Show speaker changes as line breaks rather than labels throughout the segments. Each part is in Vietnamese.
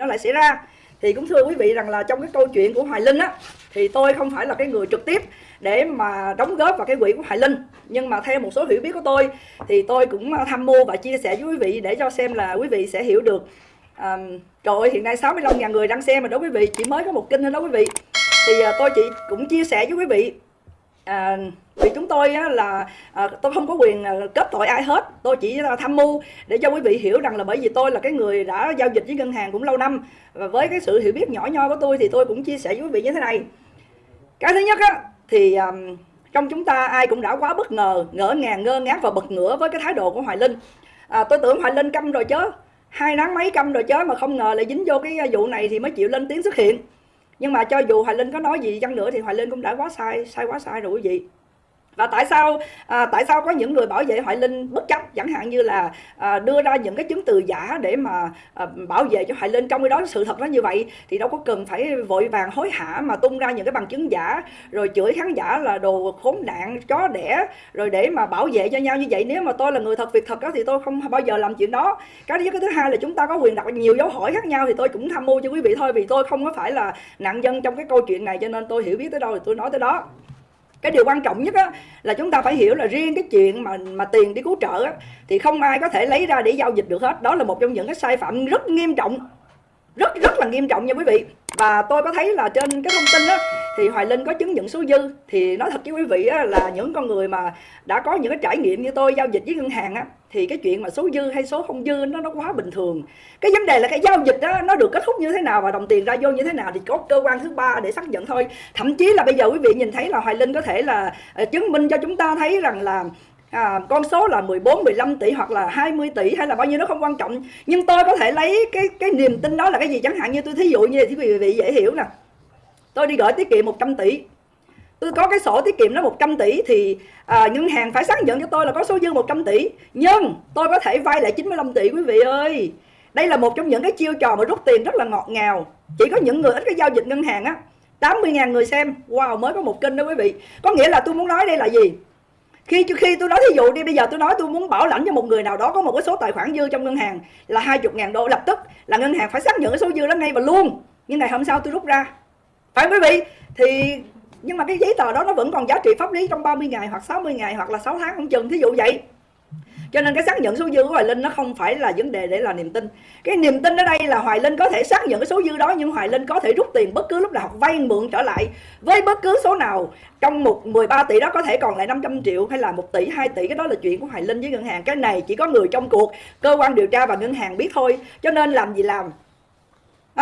nó lại xảy ra. Thì cũng thưa quý vị rằng là trong cái câu chuyện của Hoài Linh á thì tôi không phải là cái người trực tiếp để mà đóng góp vào cái quỹ của Hoài Linh. Nhưng mà theo một số hiểu biết của tôi thì tôi cũng à, tham mưu và chia sẻ với quý vị để cho xem là quý vị sẽ hiểu được à, trời ơi hiện nay 65.000 người đang xem mà đó quý vị chỉ mới có một kinh thôi đó quý vị. Thì à, tôi chỉ cũng chia sẻ với quý vị à, vì chúng tôi á, là à, tôi không có quyền à, kết tội ai hết. Tôi chỉ là tham mưu để cho quý vị hiểu rằng là bởi vì tôi là cái người đã giao dịch với ngân hàng cũng lâu năm. Và với cái sự hiểu biết nhỏ nho của tôi thì tôi cũng chia sẻ với quý vị như thế này. Cái thứ nhất á thì à, trong chúng ta ai cũng đã quá bất ngờ ngỡ ngàng ngơ ngác và bật ngửa với cái thái độ của hoài linh. À, tôi tưởng hoài linh câm rồi chớ. Hai nắng mấy câm rồi chớ mà không ngờ lại dính vô cái à, vụ này thì mới chịu lên tiếng xuất hiện nhưng mà cho dù hoài linh có nói gì chăng nữa thì hoài linh cũng đã quá sai sai quá sai rồi quý vị và tại sao à, tại sao có những người bảo vệ Hoài Linh bất chấp? Chẳng hạn như là à, đưa ra những cái chứng từ giả để mà à, bảo vệ cho Hoài Linh trong cái đó sự thật nó như vậy thì đâu có cần phải vội vàng hối hả mà tung ra những cái bằng chứng giả rồi chửi khán giả là đồ khốn nạn chó đẻ rồi để mà bảo vệ cho nhau như vậy. Nếu mà tôi là người thật việc thật đó thì tôi không bao giờ làm chuyện đó. Cái thứ cái thứ hai là chúng ta có quyền đặt nhiều dấu hỏi khác nhau thì tôi cũng tham mưu cho quý vị thôi vì tôi không có phải là nạn nhân trong cái câu chuyện này cho nên tôi hiểu biết tới đâu thì tôi nói tới đó cái điều quan trọng nhất á, là chúng ta phải hiểu là riêng cái chuyện mà mà tiền đi cứu trợ á, thì không ai có thể lấy ra để giao dịch được hết. Đó là một trong những cái sai phạm rất nghiêm trọng rất rất là nghiêm trọng nha quý vị. Và tôi có thấy là trên cái thông tin đó thì Hoài Linh có chứng nhận số dư. Thì nói thật với quý vị á, là những con người mà đã có những cái trải nghiệm như tôi giao dịch với ngân hàng á, thì cái chuyện mà số dư hay số không dư nó nó quá bình thường. Cái vấn đề là cái giao dịch đó nó được kết thúc như thế nào và đồng tiền ra vô như thế nào thì có cơ quan thứ ba để xác nhận thôi. Thậm chí là bây giờ quý vị nhìn thấy là Hoài Linh có thể là ờ, chứng minh cho chúng ta thấy rằng là à, con số là 14, 15 tỷ hoặc là 20 tỷ hay là bao nhiêu nó không quan trọng. Nhưng tôi có thể lấy cái cái niềm tin đó là cái gì? Chẳng hạn như tôi thí dụ như thì quý vị dễ hiểu nè tôi đi gửi tiết kiệm 100 tỷ. Tôi có cái sổ tiết kiệm nó 100 tỷ thì à, ngân hàng phải xác nhận cho tôi là có số dư 100 tỷ. Nhưng tôi có thể vay lại 95 tỷ quý vị ơi. Đây là một trong những cái chiêu trò mà rút tiền rất là ngọt ngào. Chỉ có những người ít cái giao dịch ngân hàng á 80.000 người xem. Wow mới có một kênh đó quý vị. Có nghĩa là tôi muốn nói đây là gì? Khi khi tôi nói thí dụ đi bây giờ tôi nói tôi muốn bảo lãnh cho một người nào đó có một cái số tài khoản dư trong ngân hàng là 20 ngàn đô. Lập tức là ngân hàng phải xác nhận cái số dư đó ngay và luôn. Nhưng ngày hôm sau tôi rút ra phải quý vị? Thì, nhưng mà cái giấy tờ đó nó vẫn còn giá trị pháp lý trong 30 ngày hoặc 60 ngày hoặc là 6 tháng không chừng, thí dụ vậy. Cho nên cái xác nhận số dư của Hoài Linh nó không phải là vấn đề để là niềm tin. Cái niềm tin ở đây là Hoài Linh có thể xác nhận cái số dư đó, nhưng Hoài Linh có thể rút tiền bất cứ lúc nào vay mượn trở lại với bất cứ số nào trong một 13 tỷ đó, có thể còn lại 500 triệu hay là 1 tỷ 2 tỷ. Cái đó là chuyện của Hoài Linh với ngân hàng. Cái này chỉ có người trong cuộc, cơ quan điều tra và ngân hàng biết thôi. Cho nên làm gì làm?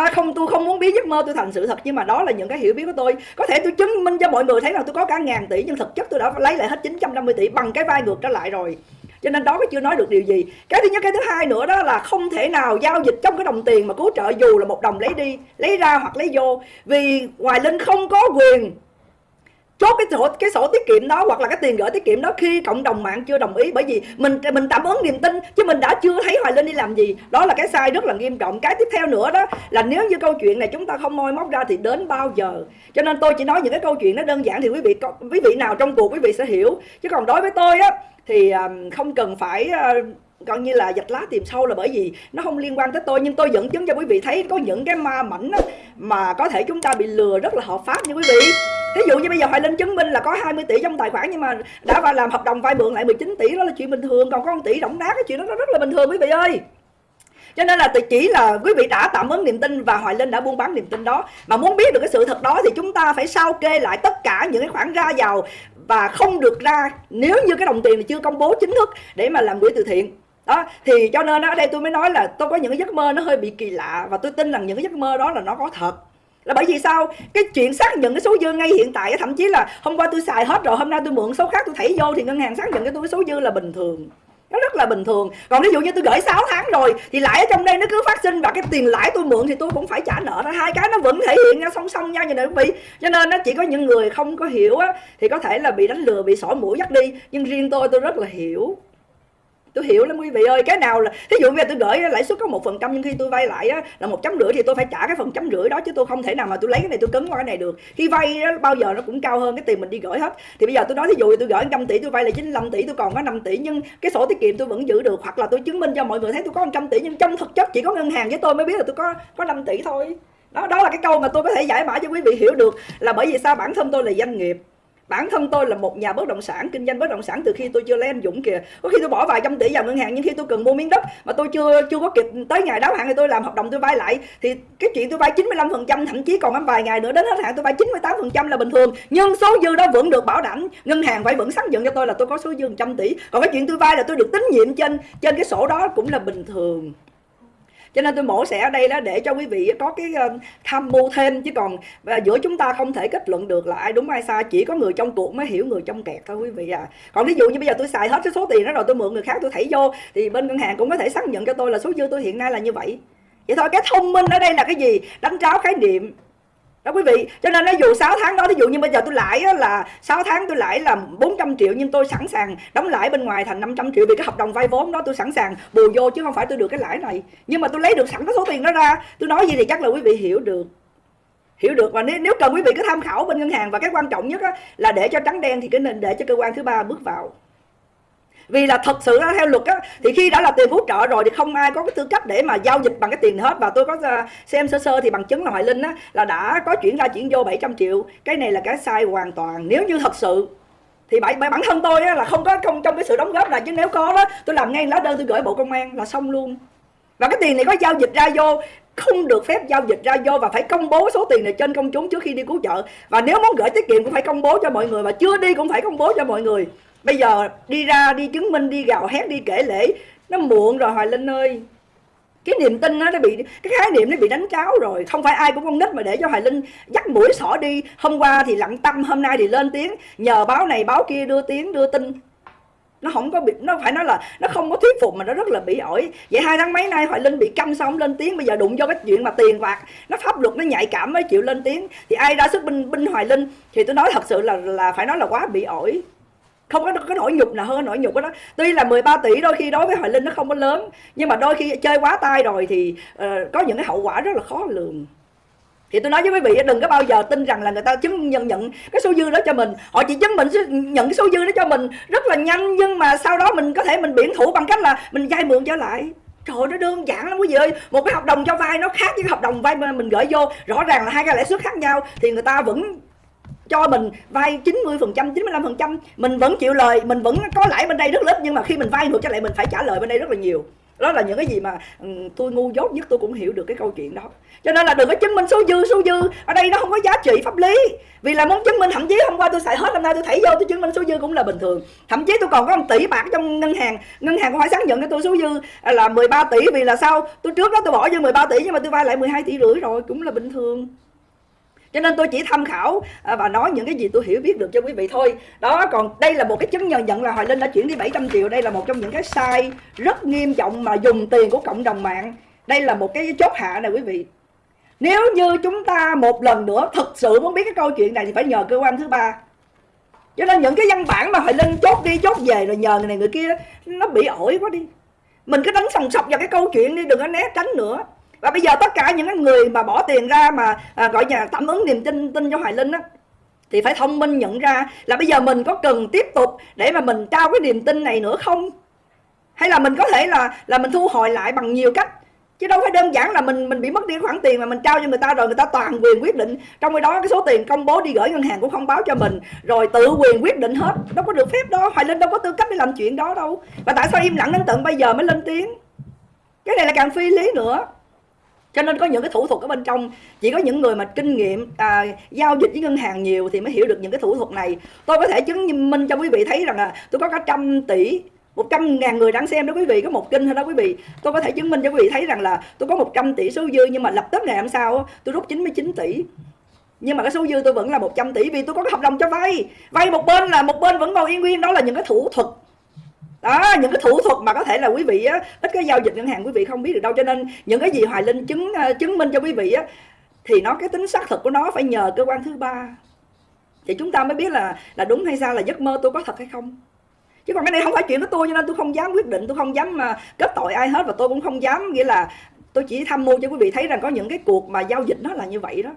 À, không tôi không muốn biến giấc mơ tôi thành sự thật nhưng mà đó là những cái hiểu biết của tôi. Có thể tôi chứng minh cho mọi người thấy là tôi có cả ngàn tỷ nhưng thực chất tôi đã lấy lại hết 950 tỷ bằng cái vai ngược trở lại rồi. Cho nên đó chưa nói được điều gì. Cái thứ nhất cái thứ hai nữa đó là không thể nào giao dịch trong cái đồng tiền mà cứu trợ dù là một đồng lấy đi lấy ra hoặc lấy vô. Vì hoài linh không có quyền chốt cái sổ cái sổ tiết kiệm đó hoặc là cái tiền gửi tiết kiệm đó khi cộng đồng mạng chưa đồng ý. Bởi vì mình mình tạm ứng niềm tin chứ mình đã chưa thấy hoài linh đi làm gì. Đó là cái sai rất là nghiêm trọng. Cái tiếp theo nữa đó là nếu như câu chuyện này chúng ta không moi móc ra thì đến bao giờ? Cho nên tôi chỉ nói những cái câu chuyện nó đơn giản thì quý vị quý vị nào trong cuộc quý vị sẽ hiểu. Chứ còn đối với tôi á, thì không cần phải coi như là dạch lá tìm sâu là bởi vì nó không liên quan tới tôi. Nhưng tôi dẫn chứng cho quý vị thấy có những cái ma mảnh mà có thể chúng ta bị lừa rất là hợp pháp như quý vị ví dụ như bây giờ Hoài Linh chứng minh là có 20 tỷ trong tài khoản nhưng mà đã vào làm hợp đồng vay mượn lại 19 tỷ, đó là chuyện bình thường. Còn có 1 tỷ động nát cái chuyện đó nó rất là bình thường, quý vị ơi. Cho nên là chỉ là quý vị đã tạm ứng niềm tin và Hoài Linh đã buôn bán niềm tin đó. Mà muốn biết được cái sự thật đó thì chúng ta phải sao kê lại tất cả những cái khoản ra vào và không được ra, nếu như cái đồng tiền này chưa công bố chính thức để mà làm quỹ từ thiện. Đó, thì cho nên ở đây tôi mới nói là tôi có những cái giấc mơ nó hơi bị kỳ lạ và tôi tin rằng những cái giấc mơ đó là nó có thật là bởi vì sao? Cái chuyện xác nhận cái số dư ngay hiện tại thậm chí là hôm qua tôi xài hết rồi, hôm nay tôi mượn số khác tôi thảy vô thì ngân hàng xác nhận cái tôi cái số dư là bình thường. Nó rất là bình thường. Còn ví dụ như tôi gửi 6 tháng rồi, thì lãi ở trong đây nó cứ phát sinh và cái tiền lãi tôi mượn thì tôi cũng phải trả nợ ra. Hai cái nó vẫn thể hiện ra song song nhau như này quý vị cho nên nó chỉ có những người không có hiểu á, thì có thể là bị đánh lừa, bị sổ mũi dắt đi. Nhưng riêng tôi tôi rất là hiểu tôi hiểu lắm quý vị ơi cái nào là ví dụ bây giờ tôi gửi lãi suất có một phần trăm nhưng khi tôi vay lại á, là một chấm rưỡi thì tôi phải trả cái phần chấm rưỡi đó chứ tôi không thể nào mà tôi lấy cái này tôi cứng qua cái này được. Khi vay đó, bao giờ nó cũng cao hơn cái tiền mình đi gửi hết. Thì bây giờ tôi nói ví dụ tôi gửi 100 tỷ tôi vay là 95 tỷ tôi còn có 5 tỷ nhưng cái sổ tiết kiệm tôi vẫn giữ được. Hoặc là tôi chứng minh cho mọi người thấy tôi có 100 tỷ nhưng trong thực chất chỉ có ngân hàng với tôi mới biết là tôi có có 5 tỷ thôi. Đó đó là cái câu mà tôi có thể giải mã cho quý vị hiểu được là bởi vì sao? Bản thân tôi là doanh nghiệp bản thân tôi là một nhà bất động sản, kinh doanh bất động sản từ khi tôi chưa lấy anh Dũng kìa. Có khi tôi bỏ vài trăm tỷ vào ngân hàng nhưng khi tôi cần mua miếng đất mà tôi chưa chưa có kịp tới ngày đáo hạn thì tôi làm hợp đồng tôi vay lại, thì cái chuyện tôi vay 95 phần trăm, thậm chí còn vài ngày nữa đến hết hạn tôi vay 98 phần trăm là bình thường. Nhưng số dư đó vẫn được bảo đảm, ngân hàng phải vẫn xác nhận cho tôi là tôi có số dư 100 tỷ. Còn cái chuyện tôi vay là tôi được tín nhiệm trên trên cái sổ đó cũng là bình thường cho nên tôi mổ xẻ ở đây đó để cho quý vị có cái uh, tham mưu thêm. Chứ còn uh, giữa chúng ta không thể kết luận được là ai đúng ai sai chỉ có người trong cuộc mới hiểu người trong kẹt thôi quý vị à. Còn ví dụ như bây giờ tôi xài hết cái số tiền đó rồi tôi mượn người khác tôi thảy vô thì bên ngân hàng cũng có thể xác nhận cho tôi là số dư tôi hiện nay là như vậy. Vậy thôi cái thông minh ở đây là cái gì? Đánh tráo khái niệm đó quý vị cho nên nó dù 6 tháng đó ví dụ như bây giờ tôi lãi là 6 tháng tôi lãi là 400 triệu nhưng tôi sẵn sàng đóng lãi bên ngoài thành 500 triệu vì cái hợp đồng vay vốn đó tôi sẵn sàng bù vô chứ không phải tôi được cái lãi này. Nhưng mà tôi lấy được sẵn cái số tiền đó ra. Tôi nói gì thì chắc là quý vị hiểu được. Hiểu được. Và nếu, nếu cần quý vị cứ tham khảo bên ngân hàng và cái quan trọng nhất á, là để cho trắng đen thì cái nên để cho cơ quan thứ ba bước vào vì là thật sự theo luật á thì khi đã là tiền cứu trợ rồi thì không ai có cái tư cách để mà giao dịch bằng cái tiền hết. Và tôi có à, xem sơ sơ thì bằng chứng là hoài linh á là đã có chuyển ra chuyển vô 700 triệu. Cái này là cái sai hoàn toàn. Nếu như thật sự thì bản, bản thân tôi á, là không có không trong cái sự đóng góp là chứ nếu có đó tôi làm ngay lá đơn tôi gửi bộ công an là xong luôn. Và cái tiền này có giao dịch ra vô không được phép giao dịch ra vô và phải công bố số tiền này trên công chúng trước khi đi cứu trợ. Và nếu muốn gửi tiết kiệm cũng phải công bố cho mọi người và chưa đi cũng phải công bố cho mọi người bây giờ đi ra, đi chứng minh, đi gào hét, đi kể lễ nó muộn rồi hoài linh ơi. Cái niềm tin nó bị, cái khái niệm nó bị đánh cháo rồi. Không phải ai cũng con nít mà để cho hoài linh dắt mũi xỏ đi. Hôm qua thì lặng tâm hôm nay thì lên tiếng. Nhờ báo này, báo kia đưa tiếng, đưa tin. Nó không có bị, nó phải nói là nó không có thuyết phục mà nó rất là bị ổi. Vậy hai tháng mấy nay hoài linh bị câm xong lên tiếng. Bây giờ đụng vô cái chuyện mà tiền bạc nó pháp luật, nó nhạy cảm mới chịu lên tiếng. Thì ai ra sức binh binh hoài linh? Thì tôi nói thật sự là là phải nói là quá bị ổi không có cái nỗi nhục nào hơn nỗi nhục đó tuy là 13 tỷ đôi khi đối với hoài linh nó không có lớn nhưng mà đôi khi chơi quá tay rồi thì uh, có những cái hậu quả rất là khó lường. Thì tôi nói với quý vị đừng có bao giờ tin rằng là người ta chứng nhận nhận cái số dư đó cho mình. Họ chỉ chứng minh nhận cái số dư đó cho mình rất là nhanh nhưng mà sau đó mình có thể mình biển thủ bằng cách là mình vay mượn trở lại. Trời ơi, nó đơn giản lắm quý vị ơi. Một cái hợp đồng cho vay nó khác với cái hợp đồng vay mà mình gửi vô. Rõ ràng là hai cái lãi suất khác nhau thì người ta vẫn cho mình vay 90 phần trăm 95 phần trăm. Mình vẫn chịu lời, mình vẫn có lãi bên đây rất lớn nhưng mà khi mình vay ngược cho lại, mình phải trả lời bên đây rất là nhiều. Đó là những cái gì mà ừ, tôi ngu dốt nhất, tôi cũng hiểu được cái câu chuyện đó. Cho nên là đừng có chứng minh số dư số dư. Ở đây nó không có giá trị pháp lý. Vì là muốn chứng minh, thậm chí hôm qua tôi xài hết, hôm nay tôi thảy vô, tôi chứng minh số dư cũng là bình thường. Thậm chí tôi còn có một tỷ bạc trong ngân hàng. Ngân hàng cũng phải xác nhận cho tôi số dư là 13 tỷ. Vì là sao? Tôi trước đó tôi bỏ vô 13 tỷ, nhưng mà tôi vay lại 12 tỷ rưỡi rồi, cũng là bình thường cho nên tôi chỉ tham khảo à, và nói những cái gì tôi hiểu biết được cho quý vị thôi. Đó, còn đây là một cái chứng nhận nhận là Hoài Linh đã chuyển đi 700 triệu. Đây là một trong những cái sai rất nghiêm trọng mà dùng tiền của cộng đồng mạng. Đây là một cái chốt hạ này quý vị. Nếu như chúng ta một lần nữa thực sự muốn biết cái câu chuyện này thì phải nhờ cơ quan thứ ba. Cho nên những cái văn bản mà Hoài Linh chốt đi chốt về rồi nhờ người này người kia, nó bị ổi quá đi. Mình cứ đánh sòng sọc vào cái câu chuyện đi, đừng có né tránh nữa và bây giờ tất cả những người mà bỏ tiền ra mà à, gọi là tạm ứng niềm tin tin cho hoài linh á thì phải thông minh nhận ra là bây giờ mình có cần tiếp tục để mà mình trao cái niềm tin này nữa không? Hay là mình có thể là là mình thu hồi lại bằng nhiều cách? Chứ đâu phải đơn giản là mình mình bị mất đi khoản tiền mà mình trao cho người ta rồi người ta toàn quyền quyết định. Trong khi đó cái số tiền công bố đi gửi ngân hàng cũng không báo cho mình rồi tự quyền quyết định hết. Đâu có được phép đó. Hoài linh đâu có tư cách để làm chuyện đó đâu. Và tại sao im lặng đến tận bây giờ mới lên tiếng? Cái này là càng phi lý nữa cho nên có những cái thủ thuật ở bên trong chỉ có những người mà kinh nghiệm à, giao dịch với ngân hàng nhiều thì mới hiểu được những cái thủ thuật này. Tôi có thể chứng minh cho quý vị thấy rằng là tôi có cả trăm tỷ một trăm ngàn người đang xem đó quý vị có một kinh thôi đó quý vị. Tôi có thể chứng minh cho quý vị thấy rằng là tôi có 100 tỷ số dư nhưng mà lập tức ngày hôm sau tôi rút 99 tỷ. Nhưng mà cái số dư tôi vẫn là 100 tỷ vì tôi có cái hợp đồng cho vay. Vay một bên là một bên vẫn còn yên nguyên đó là những cái thủ thuật đó, những cái thủ thuật mà có thể là quý vị á, ít cái giao dịch ngân hàng quý vị không biết được đâu. Cho nên những cái gì hoài linh chứng ờ, chứng minh cho quý vị á, thì nó, cái tính xác thực của nó phải nhờ cơ quan thứ ba. Thì chúng ta mới biết là là đúng hay sao là giấc mơ tôi có thật hay không. Chứ còn cái này không phải chuyện của tôi, cho nên tôi không dám quyết định, tôi không dám mà kết tội ai hết và tôi cũng không dám. Nghĩa là tôi chỉ tham mưu cho quý vị thấy rằng có những cái cuộc mà giao dịch nó là như vậy đó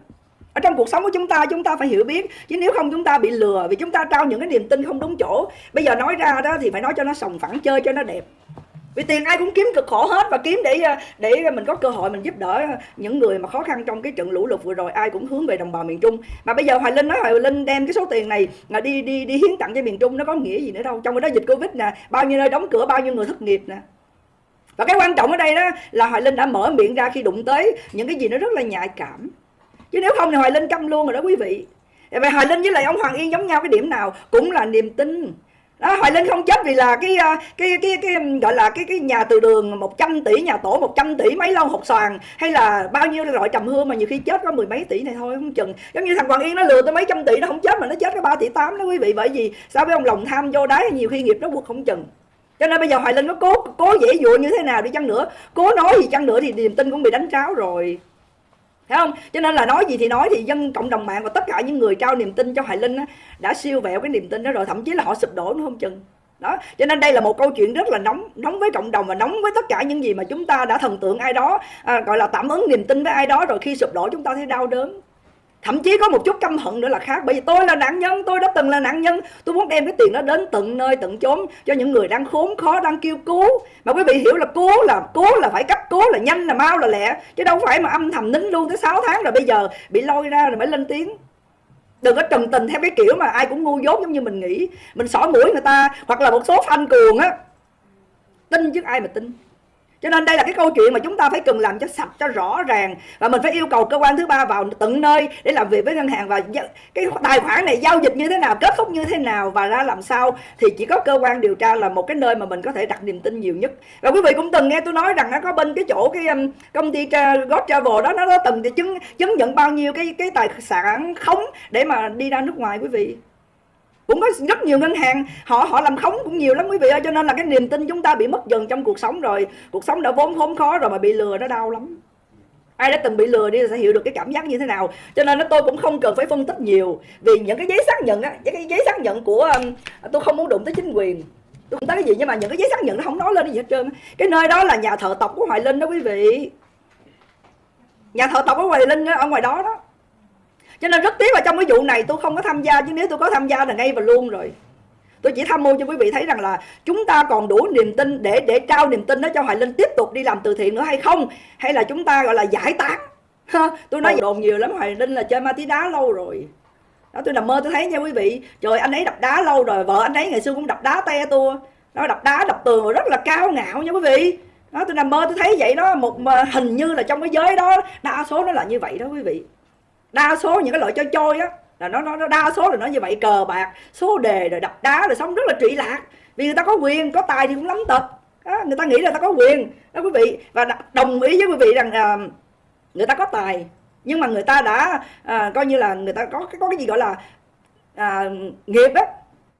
ở trong cuộc sống của chúng ta chúng ta phải hiểu biết. Chứ nếu không chúng ta bị lừa vì chúng ta trao những cái niềm tin không đúng chỗ, bây giờ nói ra đó thì phải nói cho nó sòng phẳng, chơi cho nó đẹp. Vì tiền ai cũng kiếm cực khổ hết và kiếm để để mình có cơ hội mình giúp đỡ những người mà khó khăn trong cái trận lũ lụt vừa rồi. Ai cũng hướng về đồng bào miền Trung. Mà bây giờ Hoài Linh nói, Hoài Linh đem cái số tiền này là đi đi đi hiến tặng cho miền Trung, nó có nghĩa gì nữa đâu. Trong cái đó dịch Covid nè, bao nhiêu nơi đóng cửa, bao nhiêu người thất nghiệp nè. Và cái quan trọng ở đây đó là Hoài Linh đã mở miệng ra khi đụng tới những cái gì nó rất là nhạy cảm chứ nếu không thì Hoài Linh câm luôn rồi đó quý vị. Vậy Hoài Linh với lại ông Hoàng Yên giống nhau cái điểm nào cũng là niềm tin. Đó, Hoài Linh không chết vì là cái cái cái cái, cái gọi là cái cái nhà từ đường 100 tỷ nhà tổ 100 tỷ mấy lâu hột xoàn hay là bao nhiêu loại trầm hương mà nhiều khi chết có mười mấy tỷ này thôi không chừng. Giống như thằng Hoàng Yên nó lừa tới mấy trăm tỷ nó không chết mà nó chết có 3 tỷ 8 đó quý vị bởi vì sao với ông lòng tham vô đáy nhiều khi nghiệp nó buộc không chừng. Cho nên bây giờ Hoài Linh nó cố cố dễ dụa như thế nào đi chăng nữa cố nói gì chăng nữa thì niềm tin cũng bị đánh tráo rồi. Thấy không? Cho nên là nói gì thì nói thì dân cộng đồng mạng và tất cả những người trao niềm tin cho Hoài Linh á, đã siêu vẹo cái niềm tin đó rồi, thậm chí là họ sụp đổ nó không chừng. Đó, cho nên đây là một câu chuyện rất là nóng, nóng với cộng đồng và nóng với tất cả những gì mà chúng ta đã thần tượng ai đó, à, gọi là tạm ứng niềm tin với ai đó rồi khi sụp đổ chúng ta thấy đau đớn thậm chí có một chút căm hận nữa là khác. Bởi vì tôi là nạn nhân, tôi đã từng là nạn nhân. Tôi muốn đem cái tiền đó đến tận nơi, tận chốn cho những người đang khốn khó, đang kêu cứu. Mà quý vị hiểu là cứu là cứu là phải cấp cứu, là nhanh, là mau, là lẹ. Chứ đâu phải mà âm thầm nín luôn tới 6 tháng rồi bây giờ bị lôi ra rồi mới lên tiếng. Đừng có trần tình theo cái kiểu mà ai cũng ngu dốt giống như mình nghĩ. Mình xỏ mũi người ta, hoặc là một số fan cuồng á. Tin chứ ai mà tin cho nên đây là cái câu chuyện mà chúng ta phải cần làm cho sạch cho rõ ràng. Và mình phải yêu cầu cơ quan thứ ba vào tận nơi để làm việc với ngân hàng. Và cái tài khoản này giao dịch như thế nào kết thúc như thế nào và ra làm sao thì chỉ có cơ quan điều tra là một cái nơi mà mình có thể đặt niềm tin nhiều nhất. Và quý vị cũng từng nghe tôi nói rằng nó có bên cái chỗ cái um, công ty God Travel đó nó, nó từng chứng chứng nhận bao nhiêu cái cái tài sản khống để mà đi ra nước ngoài quý vị? Cũng có rất nhiều ngân hàng họ họ làm khống cũng nhiều lắm quý vị ơi cho nên là cái niềm tin chúng ta bị mất dần trong cuộc sống rồi. Cuộc sống đã vốn khốn khó rồi mà bị lừa nó đau lắm. Ai đã từng bị lừa đi sẽ hiểu được cái cảm giác như thế nào. Cho nên nó tôi cũng không cần phải phân tích nhiều vì những cái giấy xác nhận á cái giấy xác nhận của um, tôi không muốn đụng tới chính quyền. Tôi không tới cái gì nhưng mà những cái giấy xác nhận nó không nói lên gì hết trơn cái nơi đó là nhà thờ tộc của hoài linh đó quý vị. Nhà thờ tộc của hoài linh đó, ở ngoài đó đó cho nên rất tiếc là trong cái vụ này tôi không có tham gia chứ nếu tôi có tham gia là ngay và luôn rồi. Tôi chỉ tham mưu cho quý vị thấy rằng là chúng ta còn đủ niềm tin để để trao niềm tin đó cho hoài linh tiếp tục đi làm từ thiện nữa hay không? Hay là chúng ta gọi là giải tán? Tôi nói đồn nhiều lắm hoài linh là chơi ma túy đá lâu rồi. Đó tôi nằm mơ tôi thấy nha quý vị. Trời anh ấy đập đá lâu rồi vợ anh ấy ngày xưa cũng đập đá te tua. Nó đập đá đập tường rất là cao ngạo nha quý vị. Đó tôi nằm mơ tôi thấy vậy đó. Một hình như là trong cái giới đó đa số nó là như vậy đó quý vị đa số những cái loại chơi chơi á là nó nó đa số là nó như vậy cờ bạc số đề rồi đập đá rồi sống rất là trụy lạc. Vì người ta có quyền có tài thì cũng lắm tật. Đó, người ta nghĩ là ta có quyền. Đó quý vị và đồng ý với quý vị rằng à, người ta có tài. Nhưng mà người ta đã à, coi như là người ta có có cái gì gọi là à, nghiệp á